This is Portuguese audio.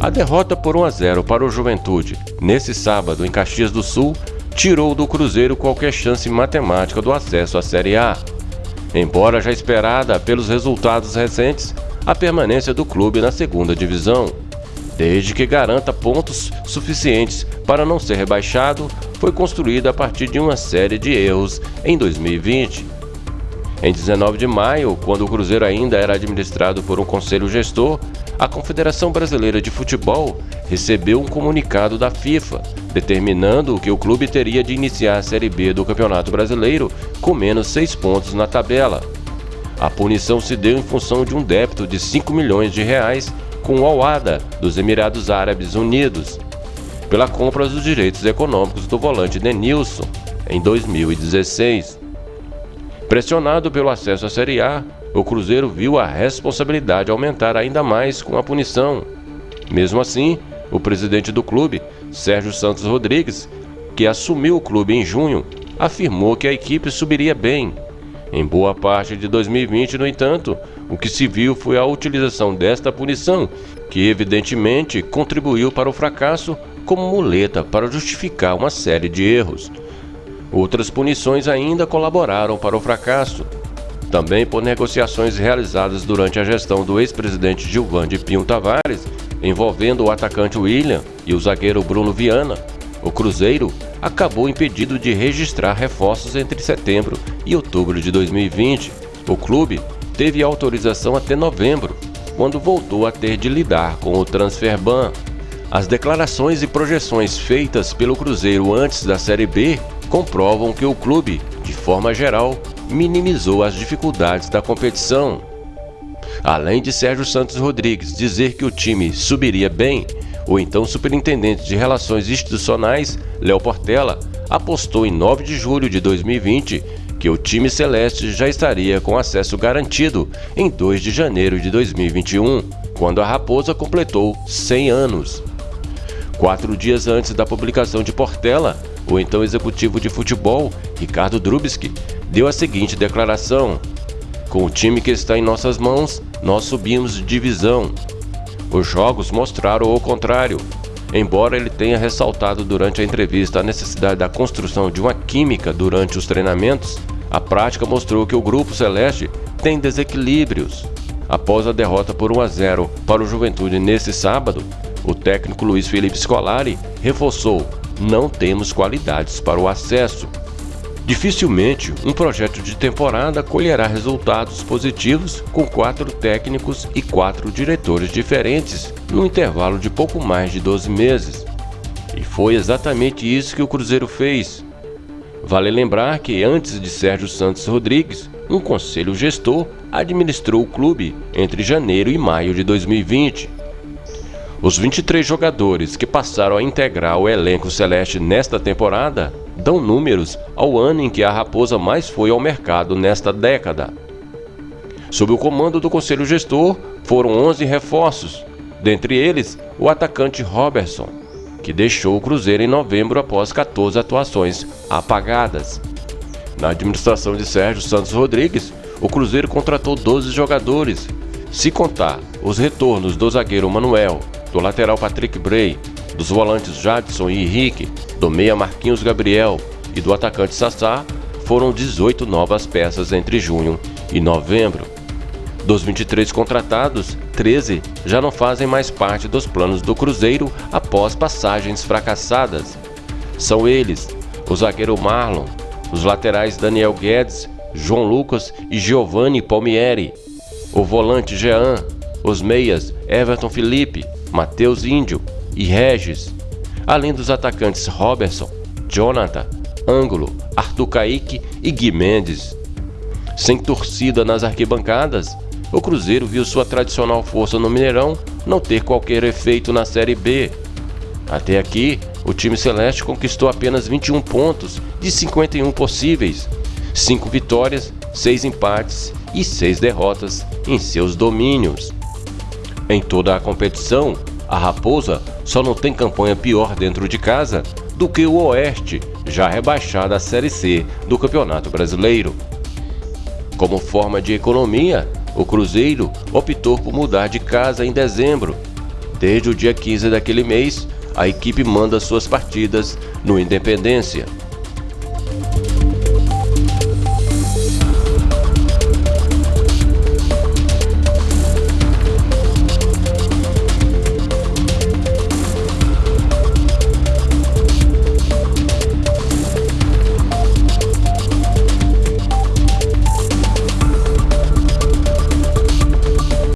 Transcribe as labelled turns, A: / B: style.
A: A derrota por 1 a 0 para o Juventude, nesse sábado em Caxias do Sul, tirou do Cruzeiro qualquer chance matemática do acesso à Série A. Embora já esperada pelos resultados recentes, a permanência do clube na segunda divisão. Desde que garanta pontos suficientes para não ser rebaixado, foi construída a partir de uma série de erros em 2020. Em 19 de maio, quando o Cruzeiro ainda era administrado por um conselho gestor, a Confederação Brasileira de Futebol recebeu um comunicado da FIFA determinando que o clube teria de iniciar a Série B do Campeonato Brasileiro com menos seis pontos na tabela. A punição se deu em função de um débito de 5 milhões de reais com o Al-Wada dos Emirados Árabes Unidos pela compra dos direitos econômicos do volante Denilson em 2016. Pressionado pelo acesso à Série A, o Cruzeiro viu a responsabilidade aumentar ainda mais com a punição. Mesmo assim, o presidente do clube, Sérgio Santos Rodrigues, que assumiu o clube em junho, afirmou que a equipe subiria bem. Em boa parte de 2020, no entanto, o que se viu foi a utilização desta punição, que evidentemente contribuiu para o fracasso como muleta para justificar uma série de erros. Outras punições ainda colaboraram para o fracasso também por negociações realizadas durante a gestão do ex-presidente Gilvande Pinho Tavares, envolvendo o atacante William e o zagueiro Bruno Viana. O Cruzeiro acabou impedido de registrar reforços entre setembro e outubro de 2020. O clube teve autorização até novembro, quando voltou a ter de lidar com o transfer ban. As declarações e projeções feitas pelo Cruzeiro antes da Série B comprovam que o clube, de forma geral, minimizou as dificuldades da competição. Além de Sérgio Santos Rodrigues dizer que o time subiria bem, o então superintendente de Relações Institucionais, Léo Portela, apostou em 9 de julho de 2020 que o time celeste já estaria com acesso garantido em 2 de janeiro de 2021, quando a Raposa completou 100 anos. Quatro dias antes da publicação de Portela, o então executivo de futebol, Ricardo Drubski, deu a seguinte declaração: Com o time que está em nossas mãos, nós subimos de divisão. Os jogos mostraram o contrário. Embora ele tenha ressaltado durante a entrevista a necessidade da construção de uma química durante os treinamentos, a prática mostrou que o grupo celeste tem desequilíbrios. Após a derrota por 1 a 0 para o Juventude nesse sábado, o técnico Luiz Felipe Scolari reforçou: não temos qualidades para o acesso. Dificilmente um projeto de temporada colherá resultados positivos com quatro técnicos e quatro diretores diferentes no intervalo de pouco mais de 12 meses. E foi exatamente isso que o Cruzeiro fez. Vale lembrar que antes de Sérgio Santos Rodrigues, um conselho gestor administrou o clube entre janeiro e maio de 2020. Os 23 jogadores que passaram a integrar o elenco celeste nesta temporada dão números ao ano em que a Raposa mais foi ao mercado nesta década. Sob o comando do conselho gestor, foram 11 reforços, dentre eles o atacante Robertson, que deixou o Cruzeiro em novembro após 14 atuações apagadas. Na administração de Sérgio Santos Rodrigues, o Cruzeiro contratou 12 jogadores, se contar os retornos do zagueiro Manuel, do lateral Patrick Bray, dos volantes Jadson e Henrique, do meia Marquinhos Gabriel e do atacante Sassá, foram 18 novas peças entre junho e novembro. Dos 23 contratados, 13 já não fazem mais parte dos planos do Cruzeiro após passagens fracassadas. São eles o zagueiro Marlon, os laterais Daniel Guedes, João Lucas e Giovanni Palmieri, o volante Jean, os meias Everton Felipe, Matheus Índio, e Regis, além dos atacantes Robertson, Jonathan, Ângulo, Arthur Caíque e Gui Mendes. Sem torcida nas arquibancadas, o Cruzeiro viu sua tradicional força no Mineirão não ter qualquer efeito na Série B. Até aqui, o time celeste conquistou apenas 21 pontos de 51 possíveis, 5 vitórias, 6 empates e 6 derrotas em seus domínios. Em toda a competição, a Raposa só não tem campanha pior dentro de casa do que o Oeste, já rebaixado à Série C do Campeonato Brasileiro. Como forma de economia, o Cruzeiro optou por mudar de casa em dezembro. Desde o dia 15 daquele mês, a equipe manda suas partidas no Independência.